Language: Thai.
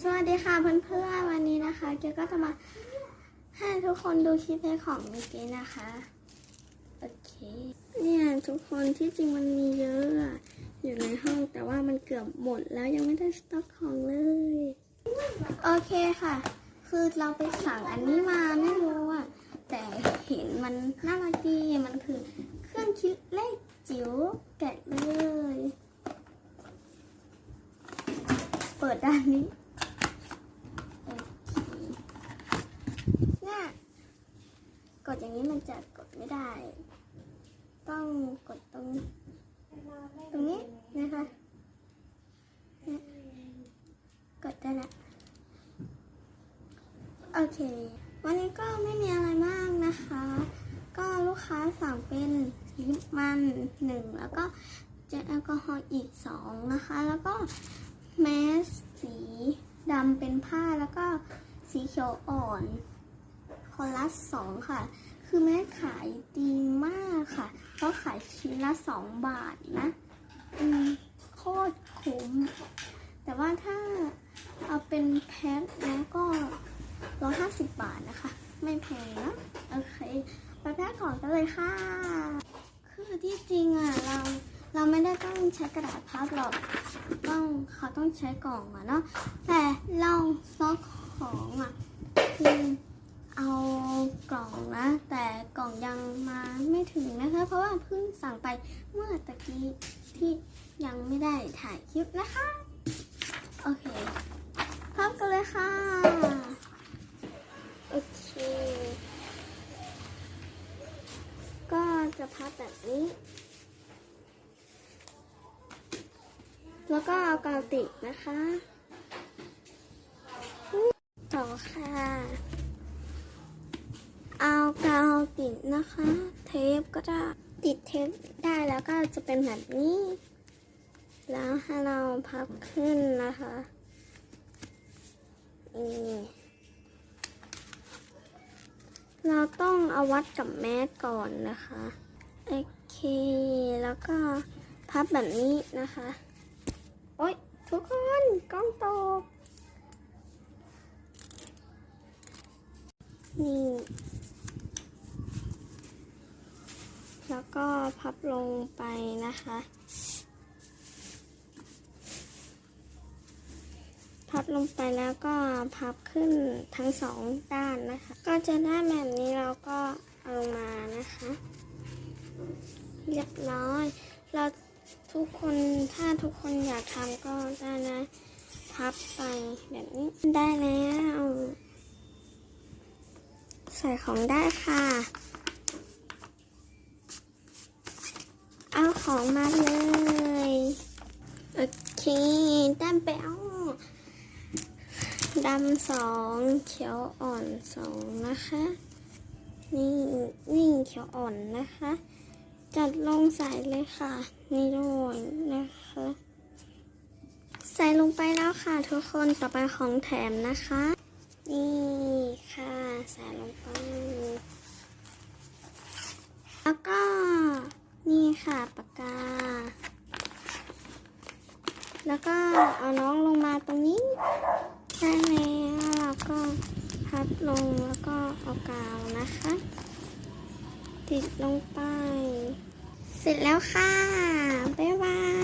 สวัสดีค่ะเพื่อนๆวันนี้นะคะเกียวก็จะมาให้ทุกคนดูคลิปในของเมื่อกี้นะคะโอเคเนี่ยทุกคนที่จริงมันมีเยอะอะอยู่ในห้องแต่ว่ามันเกือบหมดแล้วยังไม่ได้สต็อกของเลยโอเคค่ะ คือเราไปสั่งอันนี้มาไม่รู้อะแต่เห็นมันน่ารักดีมันคือเครื่องคิดเลขจิ๋วแกะเลย เปิดด้านนี้ โอเคเนี่ย กดอย่างนี้มันจะกดไม่ได้ ต้องกดตรงตรงนี้นะคะเนี่ยกดได้ละโอเค วันนี้ก็ไม่มีอะไรมากนะคะ ก็ลูกค้าสั่งเป็นลิปมันหนึ่งแล้วก็เจลแอลกอฮอล์อีกสองนะคะ แล้วก็แมสสีดำเป็นผ้าแล้วก็สีเขียวอ่อน คนละสองค่ะ คือแม่ขายดีมากค่ะเพราะขายชิ้นละสองบาทนะ อืมโคตรคุ้ม แต่ว่าถ้าเอาเป็นแพ็คแล้วก็ร้อยห้าสิบบาทนะคะ ไม่แพงนะ โอเคไปแพ็คของกันเลยค่ะ คือที่จริงอะเราเราไม่ได้ต้องใช้กระดาษพับหรอก ต้องเขาต้องใช้กล่องอะเนาะแต่เราซ็อกของอะ คือเอากล่องนะ แต่กล่องยังมาไม่ ถึงนะคะ เพราะว่าเพิ่งสั่งไปเมื่อตะกี้ที่ยังไม่ได้ถ่ายคลิปนะคะ โอเคพร้อมกันเลยค่ะ โอเค ก็จะพับแบบนี้ แล้วก็เอากาวติดนะคะ ต่อค่ะากาวติดนะคะ เทปก็จะติดเทปได้แล้วก็จะเป็นแบบนี้ แล้วให้เราพับขึ้นนะคะนี่เราต้องเอาวัดกับแมสก่อนนะคะโอเคแล้วก็พับแบบนี้นะคะ โอ๊ยทุกคนกล้องตกนี่ แล้วก็พับลงไปนะคะ พับลงไปแล้วก็พับขึ้นทั้งสองด้านนะคะ ก็จะได้แบบนี้เราก็เอามานะคะ เรียบร้อย เราทุกคนถ้าทุกคนอยากทำก็ได้นะ พับไปแบบนี้ได้แล้ว ใส่ของได้ค่ะ เอา ของมาเลย โอเคได้ไปเอาดำสองเขียวอ่อนสองนะคะ นี่นี่เขียวอ่อนนะคะ จัดลงใส่เลยค่ะ นี่ด้วยนะคะ ใส่ลงไปแล้วค่ะทุกคนต่อไปของแถมนะคะ นี่ค่ะ ใส่ลงไป แล้วก็ นี่ค่ะ ปากกา แล้วก็เอาน้องลงมาตรงนี้ได้แล้วก็พับลงแล้วก็เอากาวนะคะ ติดลงไป เสร็จแล้วค่ะ บ๊ายบาย